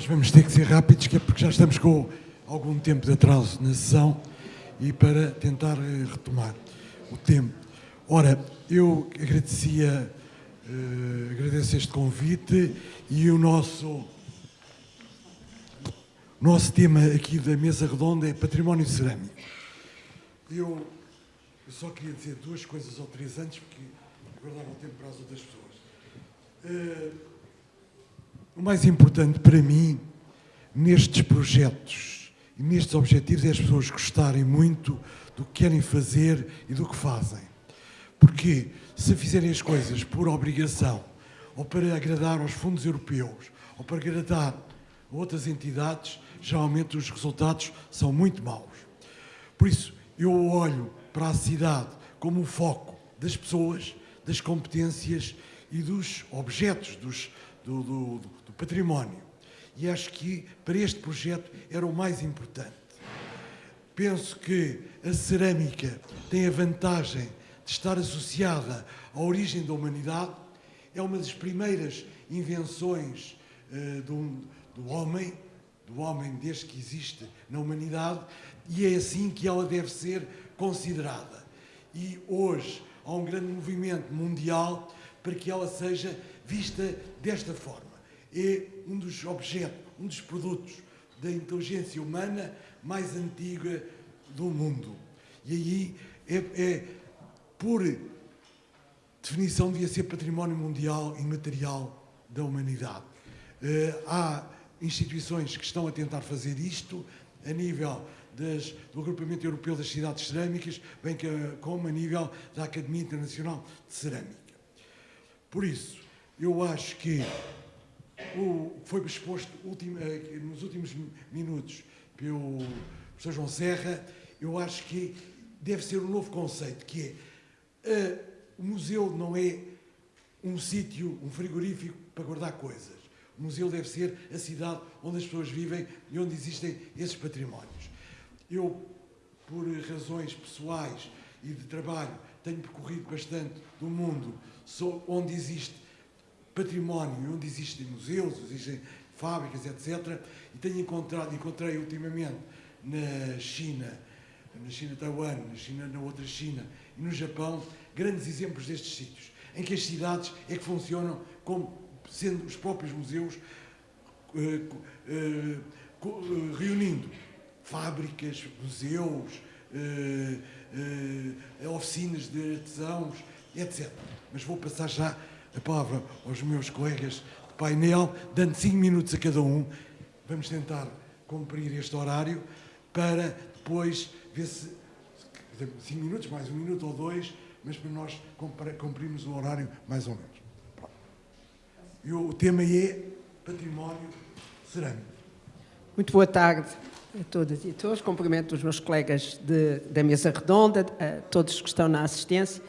nós vamos ter que ser rápidos, que é porque já estamos com algum tempo de atraso na sessão e para tentar eh, retomar o tempo. Ora, eu agradecia, uh, agradeço este convite e o nosso, nosso tema aqui da mesa redonda é património cerâmico. Eu, eu só queria dizer duas coisas ou três antes, porque guardava o tempo para as outras pessoas. Uh, o mais importante para mim, nestes projetos e nestes objetivos, é as pessoas gostarem muito do que querem fazer e do que fazem. Porque se fizerem as coisas por obrigação, ou para agradar aos fundos europeus, ou para agradar a outras entidades, geralmente os resultados são muito maus. Por isso, eu olho para a cidade como o foco das pessoas, das competências e dos objetos, dos, do, do, do património. E acho que para este projeto era o mais importante. Penso que a cerâmica tem a vantagem de estar associada à origem da humanidade, é uma das primeiras invenções uh, do, do homem, do homem desde que existe na humanidade, e é assim que ela deve ser considerada. E hoje há um grande movimento mundial para que ela seja vista desta forma. É um dos objetos, um dos produtos da inteligência humana mais antiga do mundo. E aí, é, é por definição, devia ser património mundial imaterial da humanidade. Uh, há instituições que estão a tentar fazer isto a nível das, do Agrupamento Europeu das Cidades Cerâmicas, bem que, como a nível da Academia Internacional de Cerâmica. Por isso, eu acho que o que foi exposto nos últimos minutos pelo professor João Serra, eu acho que deve ser um novo conceito, que é uh, o museu não é um sítio, um frigorífico para guardar coisas. O museu deve ser a cidade onde as pessoas vivem e onde existem esses patrimónios. Eu, por razões pessoais e de trabalho, tenho percorrido bastante do mundo onde existe património, onde existem museus, existem fábricas, etc. E tenho encontrado, encontrei ultimamente na China, na China Taiwan, na China, na outra China e no Japão, grandes exemplos destes sítios, em que as cidades é que funcionam como sendo os próprios museus uh, uh, uh, reunindo fábricas, museus, oficinas de artesãos, etc. Mas vou passar já a palavra aos meus colegas de painel, dando cinco minutos a cada um. Vamos tentar cumprir este horário para depois ver se. Cinco minutos, mais um minuto ou dois, mas para nós cumprirmos o horário mais ou menos. E o tema é património cerâmico. Muito boa tarde a todas e a todos. Cumprimento os meus colegas de, da mesa redonda, a todos que estão na assistência.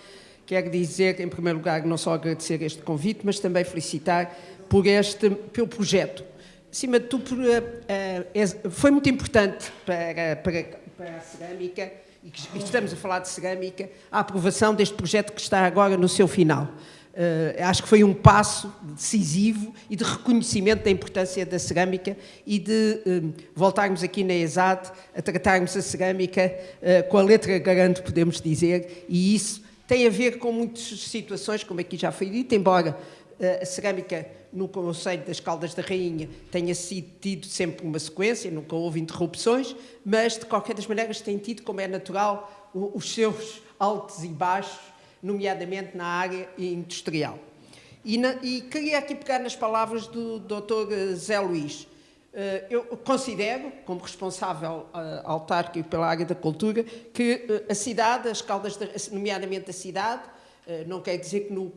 Quero dizer, em primeiro lugar, não só agradecer este convite, mas também felicitar por este, pelo projeto. Acima de tudo, uh, foi muito importante para, para, para a cerâmica, e estamos a falar de cerâmica, a aprovação deste projeto que está agora no seu final. Uh, acho que foi um passo decisivo e de reconhecimento da importância da cerâmica e de uh, voltarmos aqui na ESAD a tratarmos a cerâmica uh, com a letra garante, podemos dizer, e isso tem a ver com muitas situações, como aqui já foi dito, embora uh, a cerâmica no Conselho das Caldas da Rainha tenha sido tido sempre uma sequência, nunca houve interrupções, mas de qualquer das maneiras tem tido, como é natural, os seus altos e baixos, nomeadamente na área industrial. E, na, e queria aqui pegar nas palavras do Dr. Eh, Zé Luís. Eh, eu considero, como responsável uh, autárquico pela área da cultura, que uh, a cidade, as caldas, nomeadamente a cidade, não quer dizer que no,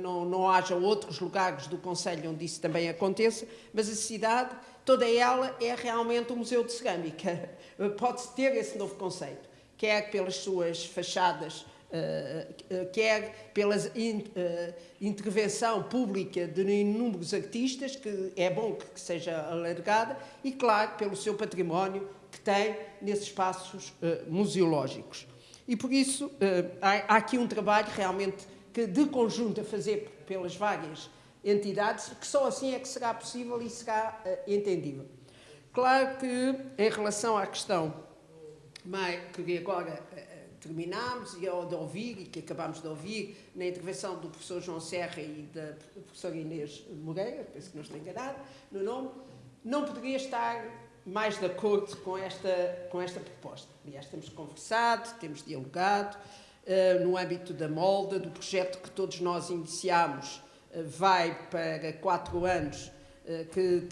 não, não haja outros lugares do Conselho onde isso também aconteça, mas a cidade, toda ela é realmente um museu de cerâmica. Pode-se ter esse novo conceito, quer pelas suas fachadas quer pela uh, intervenção pública de inúmeros artistas, que é bom que seja alargada, e, claro, pelo seu património que tem nesses espaços museológicos. E, por isso, há, aqui um trabalho realmente que, de conjunto a fazer pelas várias entidades, que só assim é que será possível e será entendível. Claro que, em relação à questão que agora terminámos e de ouvir, e que acabámos de ouvir, na intervenção do professor João Serra e da professora Inês Moreira, penso que não estou enganado no nome, não poderia estar mais de acordo com esta, com esta proposta. Aliás, temos conversado, temos dialogado, uh, no âmbito da molda, do projeto que todos nós iniciámos, uh, vai para quatro anos, uh, que,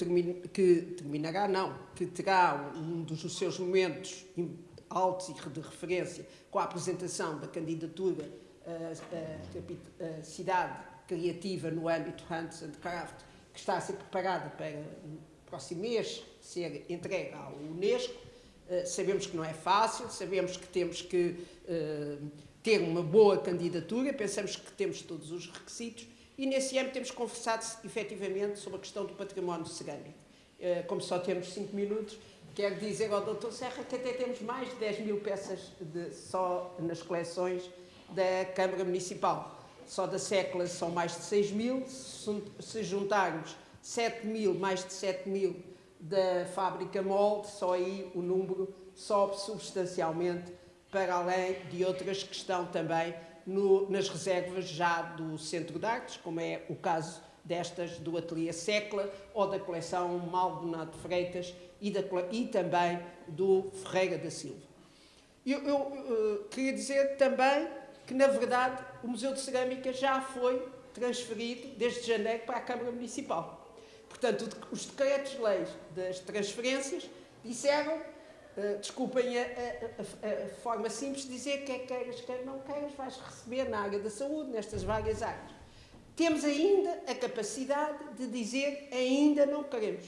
que terminará, não, que terá um dos seus momentos altos e de referência com a apresentação da candidatura à cidade criativa no âmbito Hunts and Craft, que está a ser preparada para o próximo mês ser entregue ao Unesco. sabemos que não é fácil, sabemos que temos que ter uma boa candidatura, pensamos que temos todos os requisitos e nesse âmbito temos conversado efetivamente sobre a questão do património cerâmico. Eh, como só temos cinco minutos, quero dizer ao Dr. Serra que até temos mais de 10 mil peças de, só nas coleções da Câmara Municipal. Só da sécula são mais de 6 mil, se juntarmos 7 mil, mais de 7 mil da fábrica molde, só aí o número sobe substancialmente para além de outras que estão também no, nas reservas já do Centro de Artes, como é o caso destas do Ateliê Secla ou da coleção Maldonado Freitas e, da, e também do Ferreira da Silva. Eu, eu uh, queria dizer também que, na verdade, o Museu de Cerâmica já foi transferido desde janeiro para a Câmara Municipal. Portanto, os decretos-leis das transferências disseram Uh, desculpem a, a, a, forma simples dizer que queiras, quer não queiras, vais receber na área da saúde, nestas várias áreas. Temos ainda a capacidade de dizer ainda não queremos,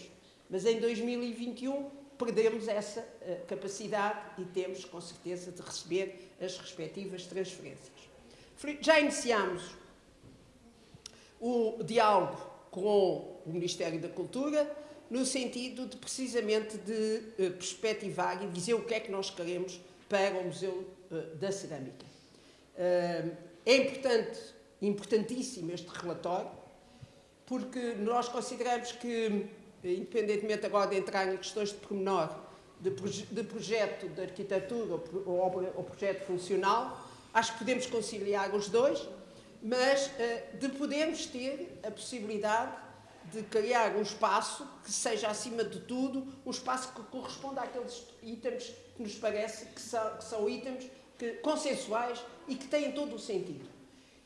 mas em 2021 perdemos essa uh, capacidade e temos com certeza de receber as respectivas transferências. Já iniciamos o diálogo com o Ministério da Cultura, no sentido de precisamente de uh, perspectivar e dizer o que é que nós queremos para o Museu uh, da Cerâmica. É importante, importantíssimo este relatório, porque nós consideramos que, independentemente agora de entrar em questões de pormenor, de, proje de projeto de arquitetura ou, ou, ou projeto funcional, acho que podemos conciliar os dois, mas de podermos ter a possibilidade de criar um espaço que seja, acima de tudo, um espaço que corresponda àqueles itens que nos parece que são, que são itens que, consensuais e que têm todo o sentido.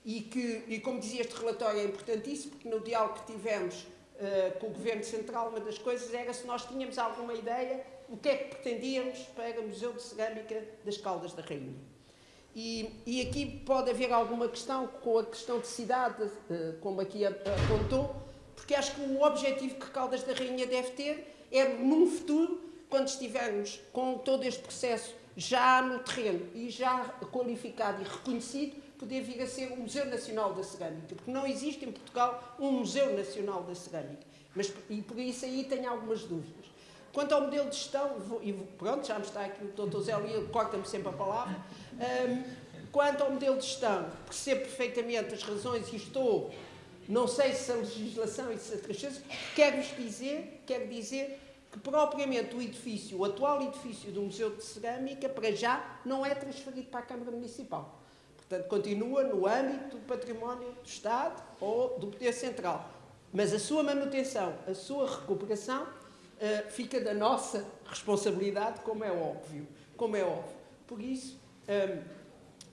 E que, e como dizia, este relatório é importantíssimo, porque no diálogo que tivemos uh, com o Governo Central, uma das coisas era se nós tínhamos alguma ideia o que é que pretendíamos para o Museu de Cerâmica das Caldas da Rainha. E, e aqui pode haver alguma questão com a questão de cidade, uh, como aqui apontou, porque acho que o objetivo que Caldas da Rainha deve ter é, num futuro, quando estivermos com todo este processo já no terreno e já qualificado e reconhecido, poder vir a ser o Museu Nacional da Cerâmica, porque não existe em Portugal um Museu Nacional da Cerâmica. Mas, e por isso aí tenho algumas dúvidas. Quanto ao modelo de gestão, e pronto, já me está aqui o Dr. Zé Lia, corta-me sempre a palavra. Um, quanto ao modelo de gestão, percebo perfeitamente as razões e estou não sei se a legislação e se outras coisas, quer-vos dizer, quer dizer que propriamente o edifício, o atual edifício do Museu de Cerâmica, para já, não é transferido para a Câmara Municipal. Portanto, continua no âmbito do património do Estado ou do Poder Central. Mas a sua manutenção, a sua recuperação, uh, fica da nossa responsabilidade, como é óbvio. Como é óbvio. Por isso, um, eh,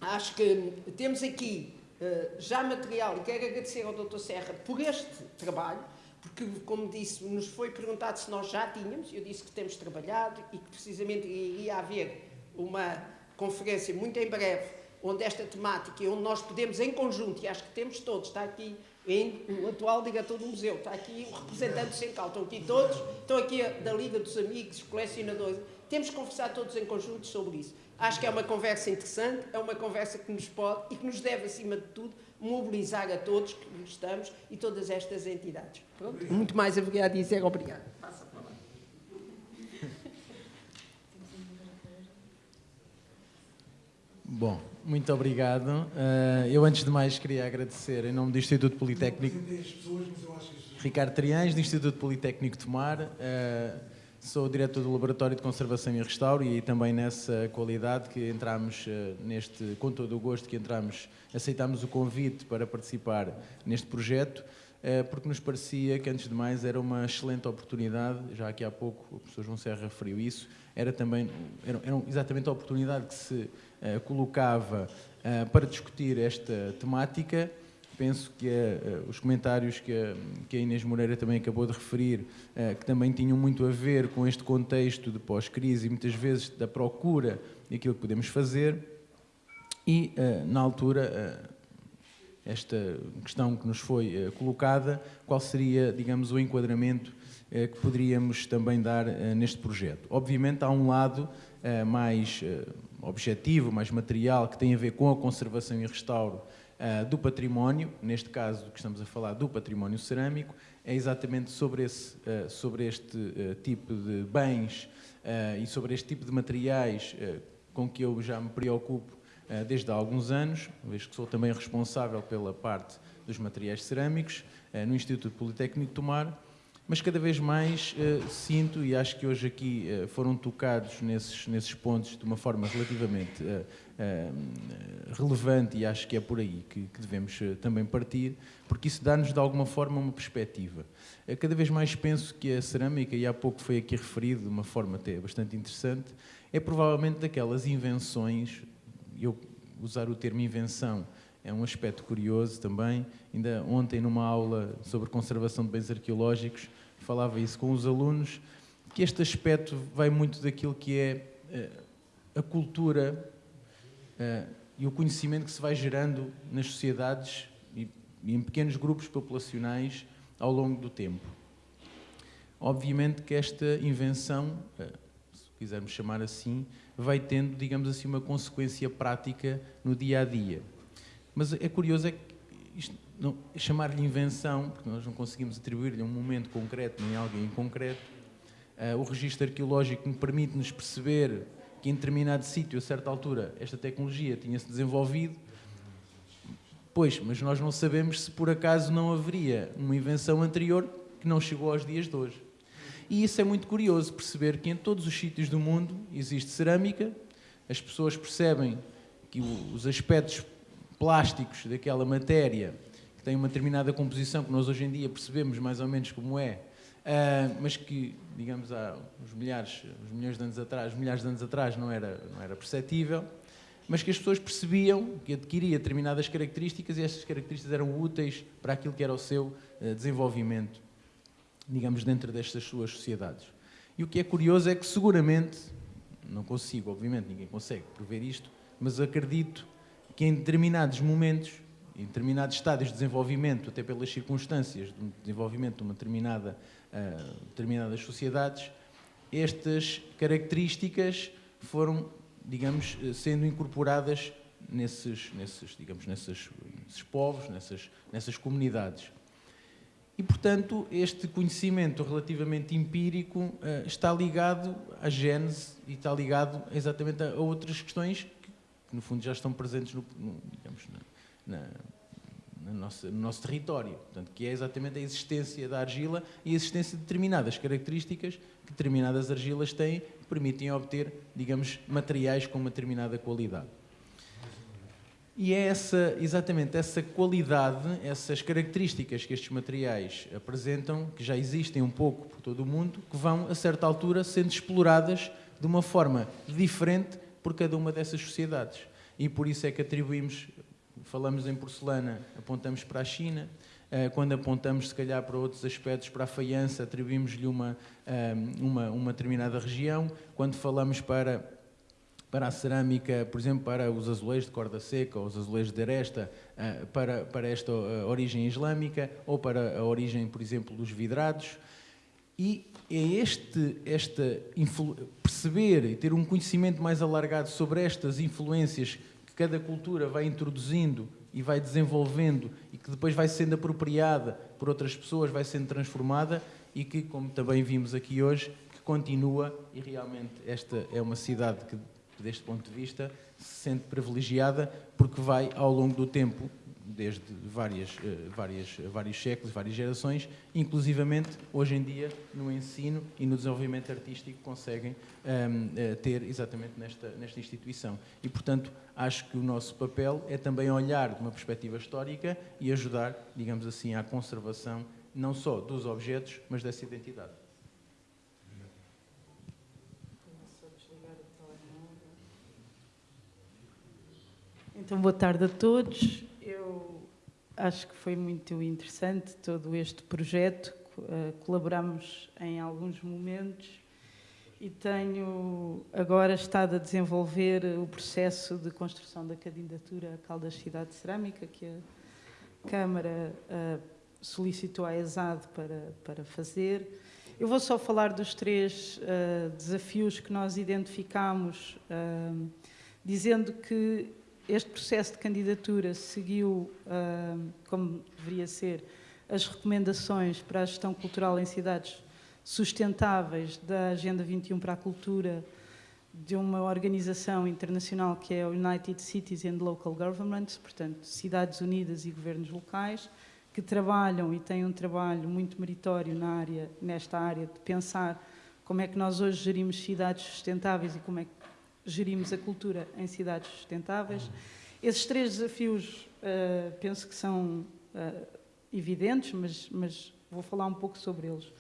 acho que temos aqui eh, já material, e quero agradecer ao Dr. Serra por este trabalho, porque, como disse, nos foi perguntado se nós já tínhamos, eu disse que temos trabalhado e que precisamente iria haver uma conferência muito em breve, onde esta temática, onde nós podemos em conjunto, e acho que temos todos, está aqui o atual diretor do museu, está aqui o representante do Sencal, estão aqui todos, estão aqui da Liga dos Amigos, colecionadores, temos que conversar todos em conjunto sobre isso. Acho que é uma conversa interessante, é uma conversa que nos pode e que nos deve, acima de tudo, mobilizar a todos que estamos e todas estas entidades. Pronto. Muito mais a dizer. Obrigado. Passa a palavra. Bom, Muito obrigado. Uh, eu, antes de mais, queria agradecer, em nome do Instituto Politécnico. Ricardo Triães, do Instituto Politécnico de Tomar. Uh, sou diretor do Laboratório de Conservação e Restauro e também nessa qualidade que entramos uh, neste, com todo o gosto que entramos, aceitámos o convite para participar neste projeto, porque nos parecia que, antes de mais, era uma excelente oportunidade, já aqui há pouco o professor João Serra referiu isso, era também, era, era exatamente a oportunidade que se eh, colocava eh, para discutir esta temática. Penso que eh, os comentários que a, que a Inês Moreira também acabou de referir, que também tinham muito a ver com este contexto de pós-crise e muitas vezes da procura daquilo que podemos fazer. E, na altura, esta questão que nos foi colocada, qual seria, digamos, o enquadramento que poderíamos também dar neste projeto. Obviamente, há um lado mais objetivo, mais material, que tem a ver com a conservação e restauro do património, neste caso que estamos a falar do património cerâmico, é exatamente sobre, esse, sobre este tipo de bens e sobre este tipo de materiais com que eu já me preocupo desde há alguns anos, vez que sou também responsável pela parte dos materiais cerâmicos no Instituto Politécnico de Tomar, mas cada vez mais uh, sinto, e acho que hoje aqui foram tocados nesses, nesses pontos de uma forma relativamente relevante, e acho que é por aí que, que devemos também partir, porque isso dá-nos de alguma forma uma perspectiva. cada vez mais penso que a cerâmica, e há pouco foi aqui referido de uma forma até bastante interessante, é provavelmente daquelas invenções, eu usar o termo invenção é um aspecto curioso também. Ainda ontem, numa aula sobre conservação de bens arqueológicos, falava isso com os alunos, que este aspecto vai muito daquilo que é eh, a cultura eh, e o conhecimento que se vai gerando nas sociedades e em pequenos grupos populacionais ao longo do tempo. Obviamente que esta invenção, eh, quisermos chamar assim, vai tendo, digamos assim, uma consequência prática no dia a dia. Mas é curioso é que chamar-lhe invenção, porque nós não conseguimos atribuir-lhe um momento concreto nem alguém em concreto, uh, o registro arqueológico permite-nos perceber que em determinado sítio, a certa altura, esta tecnologia tinha-se desenvolvido, pois, mas nós não sabemos se por acaso não haveria uma invenção anterior que não chegou aos dias de hoje. E isso é muito curioso, perceber que em todos os sítios do mundo existe cerâmica, as pessoas percebem que os aspectos plásticos daquela matéria que tem uma determinada composição que nós hoje em dia percebemos mais ou menos como é, uh, mas que, digamos, há uns milhares, uns milhões de anos atrás, milhares de anos atrás não era, não era perceptível, mas que as pessoas percebiam que adquiria determinadas características e essas características eram úteis para aquilo que era o seu uh, desenvolvimento, digamos, dentro destas suas sociedades. E o que é curioso é que seguramente, não consigo, obviamente, ninguém consegue prever isto, mas acredito que em determinados momentos em determinados estádios de desenvolvimento, até pelas circunstâncias de desenvolvimento de uma determinada, uh, determinadas sociedades, estas características foram, digamos, sendo incorporadas nesses, nesses digamos, nesses, nesses povos, nessas, nessas comunidades. E, portanto, este conhecimento relativamente empírico uh, está ligado à gênese e está ligado exatamente a, outras questões que, no fundo, já estão presentes no, no digamos, na, no, nosso, no nosso território, portanto, que é exatamente a existência da argila e a existência de determinadas características que determinadas argilas têm que permitem obter, digamos, materiais com uma determinada qualidade. E é essa, exatamente essa qualidade, essas características que estes materiais apresentam, que já existem um pouco por todo o mundo, que vão, a certa altura, sendo exploradas de uma forma diferente por cada uma dessas sociedades. E por isso é que atribuímos falamos em porcelana, apontamos para a China. Eh, quando apontamos, se calhar, para outros aspectos, para a faiança, atribuímos-lhe uma, eh, uma, uma determinada região. Quando falamos para, para a cerâmica, por exemplo, para os azulejos de corda seca ou os azulejos de aresta, eh, para, para esta origem islâmica ou para a origem, por exemplo, dos vidrados. E é este, esta perceber e ter um conhecimento mais alargado sobre estas influências cada cultura vai introduzindo e vai desenvolvendo e que depois vai sendo apropriada por outras pessoas, vai sendo transformada e que, como também vimos aqui hoje, que continua e realmente esta é uma cidade que que deste ponto de vista se sente privilegiada porque vai ao longo do tempo desde várias, eh, várias, vários séculos, várias gerações, inclusivamente hoje em dia no ensino e no desenvolvimento artístico conseguem um, ehm, eh, ter exatamente nesta, nesta instituição. E, portanto, acho que o nosso papel é também olhar de uma perspectiva histórica e ajudar, digamos assim, à conservação não só dos objetos, mas dessa identidade. Então, boa tarde a todos acho que foi muito interessante todo este projeto. Eh, colaboramos em alguns momentos e tenho agora estado a desenvolver o processo de construção da candidatura a Caldas Cidade de Cerâmica, que a Câmara uh, solicitou à ESAD para, para fazer. Eu vou só falar dos três uh, desafios que nós identificamos, dizendo que este processo de candidatura seguiu, como deveria ser, as recomendações para a gestão cultural em cidades sustentáveis da Agenda 21 para a Cultura de uma organização internacional que é o United Cities and Local Governments, portanto, Cidades Unidas e Governos Locais, que trabalham e têm um trabalho muito meritório na área, nesta área de pensar como é que nós hoje gerimos cidades sustentáveis e como é que gerimos a cultura em cidades sustentáveis. Esses três desafios uh, penso que são uh, evidentes, mas, mas, vou falar um pouco sobre eles.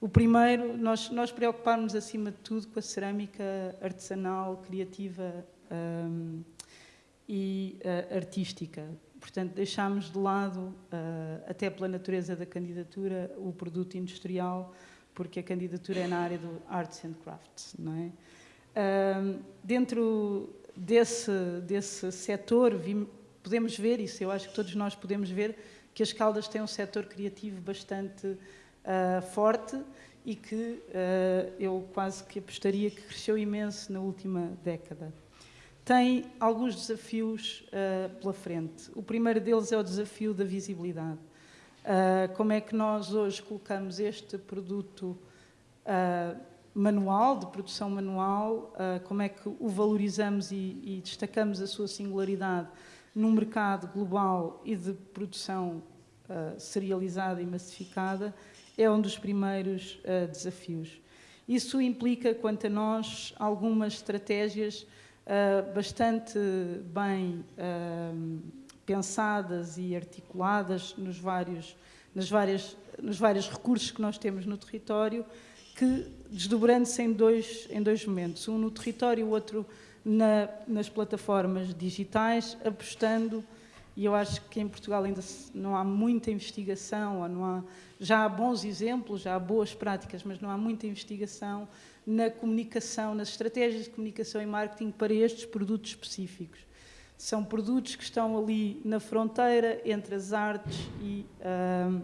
O primeiro, nós, nós preocuparmos acima de tudo com a cerâmica artesanal, criativa um, eh, e uh, artística. Portanto, deixámos de lado, até pela natureza da candidatura, o produto industrial, porque a candidatura é na área do arts and crafts, não é? Dentro desse, desse setor, podemos ver isso, eu acho que todos nós podemos ver que as Caldas têm um setor criativo bastante uh, forte e que uh, eu quase que apostaria que cresceu imenso na última década. Tem alguns desafios uh, pela frente. O primeiro deles é o desafio da visibilidade. como é que nós hoje colocamos este produto manual, de produção manual, uh, como é que o valorizamos e, destacamos a sua singularidade num mercado global e de produção uh, serializada e massificada, é um dos primeiros uh, desafios. Isso implica, quanto a nós, algumas estratégias bastante bem pensadas e articuladas nos vários, nas várias, nos vários recursos que nós temos no território, que desdobrando-se em dois, em dois momentos, um no território e o outro na, nas plataformas digitais, apostando, e eu acho que em Portugal ainda não há muita investigação, não há, já há bons exemplos, já há boas práticas, mas não há muita investigação na comunicação, nas estratégias de comunicação e marketing para estes produtos específicos. São produtos que estão ali na fronteira entre as artes e, uh,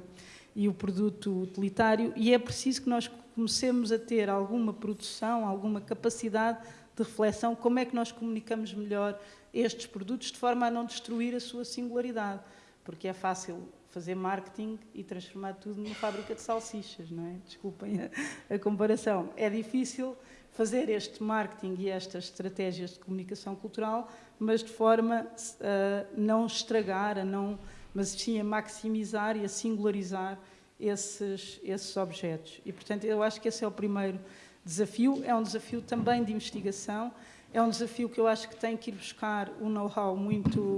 e o produto utilitário, e é preciso que nós comecemos a ter alguma produção, alguma capacidade de reflexão, como é que nós comunicamos melhor estes produtos de forma a não destruir a sua singularidade, porque é fácil fazer marketing e transformar tudo numa fábrica de salsichas, não é? Desculpem a, a comparação. É difícil fazer este marketing e estas estratégias de comunicação cultural, mas de forma a não estragar, a não, mas sim a maximizar e a singularizar esses, esses objetos. E, portanto, eu acho que esse é o primeiro desafio. É um desafio também de investigação, é um desafio que eu acho que tem que ir buscar um know-how muito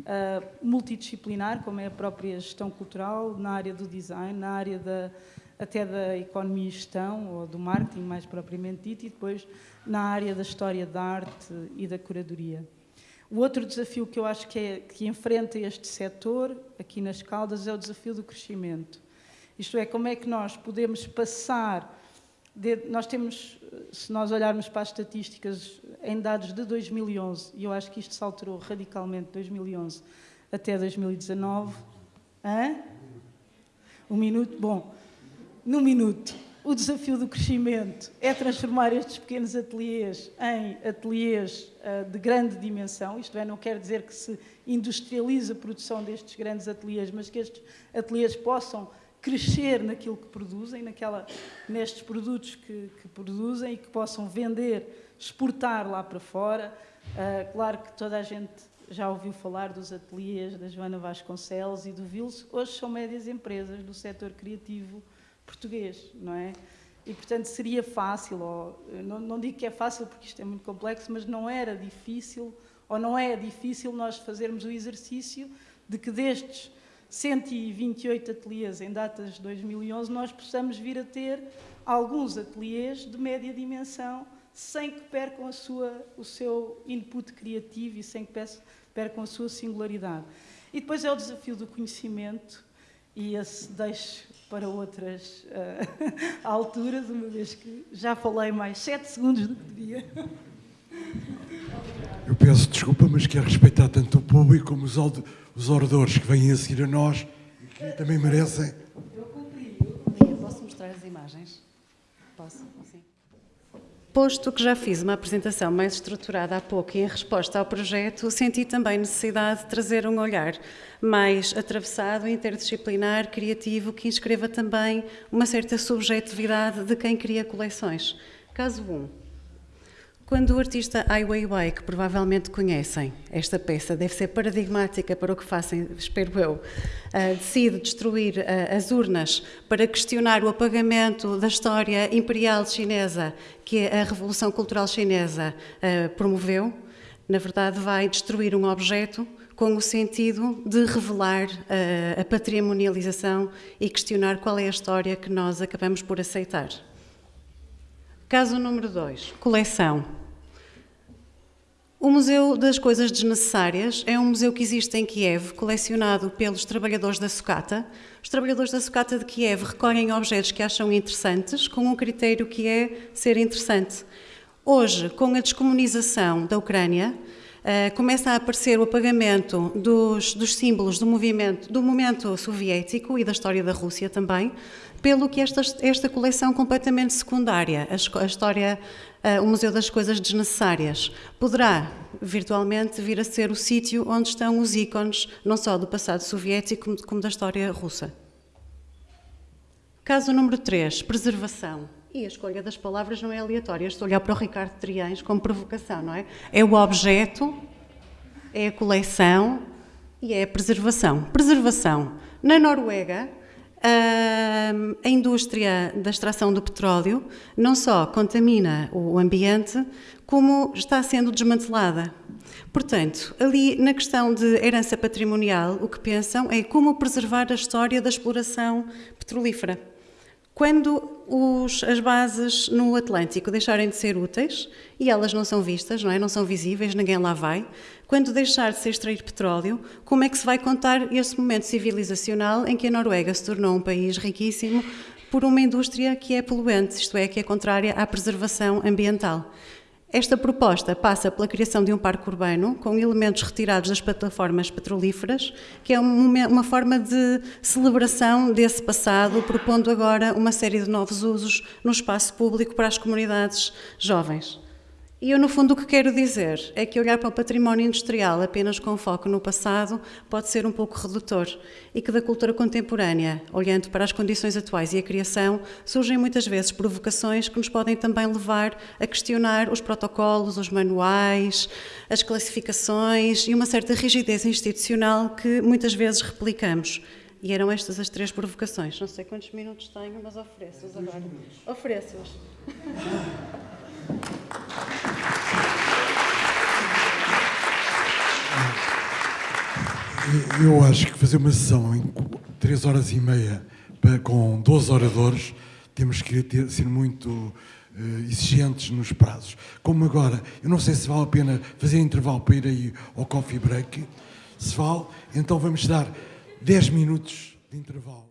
uh, multidisciplinar, como é a própria gestão cultural, na área do design, na área da, até da economia e gestão, ou do marketing mais propriamente dito, e depois na área da história da arte e da curadoria. O outro desafio que eu acho que, é, que enfrenta este setor, aqui nas Caldas, é o desafio do crescimento. Isto é, como é que nós podemos passar. De, nós temos, se nós olharmos para as estatísticas em dados de 2011, e eu acho que isto se alterou radicalmente de 2011 até 2019. Hã? Um minuto? Bom, no minuto. O desafio do crescimento é transformar estes pequenos ateliês em ateliês uh, de grande dimensão, isto é, não quer dizer que se industrialize a produção destes grandes ateliês, mas que estes ateliês possam crescer naquilo que produzem, naquela, nestes produtos que, que produzem e que possam vender, exportar lá para fora. Uh, claro que toda a gente já ouviu falar dos ateliês da Joana Vasconcelos e do Vils, hoje são médias empresas do setor criativo português, não é? E, portanto, seria fácil, ou, não, não digo que é fácil porque isto é muito complexo, mas não era difícil, ou não é difícil nós fazermos o exercício de que destes 128 ateliês em datas de 2011, nós possamos vir a ter alguns ateliês de média dimensão, sem que percam a sua, o seu input criativo e sem que percam a sua singularidade. E depois é o desafio do conhecimento, e esse deixo para outras uh, alturas, uma vez que já falei mais sete segundos do que devia. Eu peço desculpa, mas quero respeitar tanto o público como os, os oradores que vêm a seguir a nós e que também merecem. Eu cumpri, eu cumpri. Posso mostrar as imagens? Posso? Sim. Posto que já fiz uma apresentação mais estruturada há pouco e em resposta ao projeto, senti também necessidade de trazer um olhar mais atravessado, interdisciplinar, criativo, que inscreva também uma certa subjetividade de quem cria coleções. Caso 1. Quando o artista Ai Weiwei, que provavelmente conhecem, esta peça deve ser paradigmática para o que fazem, espero eu, uh, decide destruir uh, as urnas para questionar o apagamento da história imperial chinesa que a Revolução Cultural Chinesa uh, promoveu, na verdade vai destruir um objeto com o sentido de revelar a patrimonialização e questionar qual é a história que nós acabamos por aceitar. Caso número 2, coleção. O Museu das Coisas Desnecessárias é um museu que existe em Kiev, colecionado pelos trabalhadores da sucata. Os trabalhadores da sucata de Kiev recolhem objetos que acham interessantes, com um critério que é ser interessante. Hoje, com a descomunização da Ucrânia, Uh, começa a aparecer o apagamento dos, dos, símbolos do movimento, do momento soviético e da história da Rússia também, pelo que esta, esta coleção completamente secundária, a, a história, uh, o Museu das Coisas Desnecessárias, poderá virtualmente vir a ser o sítio onde estão os ícones, não só do passado soviético, como, como da história russa. Caso número 3, preservação. E a escolha das palavras não é aleatória. Estou a olhar para o Ricardo Triães como provocação, não é? É o objeto, é a coleção e é a preservação. Preservação. Na Noruega, a indústria da extração do petróleo não só contamina o ambiente, como está sendo desmantelada. Portanto, ali na questão de herança patrimonial, o que pensam é como preservar a história da exploração petrolífera. Quando os, as bases no Atlântico deixarem de ser úteis, e elas não são vistas, não é? Não são visíveis, ninguém lá vai. Quando deixar de ser extrair petróleo, como é que se vai contar esse momento civilizacional em que a Noruega se tornou um país riquíssimo por uma indústria que é poluente, isto é, que é contrária à preservação ambiental? Esta proposta passa pela criação de um parque urbano com elementos retirados das plataformas petrolíferas, que é uma forma de celebração desse passado, propondo agora uma série de novos usos no espaço público para as comunidades jovens. E eu, no fundo, o que quero dizer é que olhar para o património industrial apenas com foco no passado pode ser um pouco redutor e que da cultura contemporânea, olhando para as condições atuais e a criação, surgem muitas vezes provocações que nos podem também levar a questionar os protocolos, os manuais, as classificações e uma certa rigidez institucional que muitas vezes replicamos. E eram estas as três provocações. Não sei quantos minutos tenho, mas ofereço-os agora. Ofereço-os. Eu acho que fazer uma sessão em 3 horas e meia com 12 oradores, temos que ter, ser muito uh, exigentes nos prazos. Como agora, eu não sei se vale a pena fazer intervalo para ir aí ao coffee break. Se vale, então vamos dar 10 minutos de intervalo.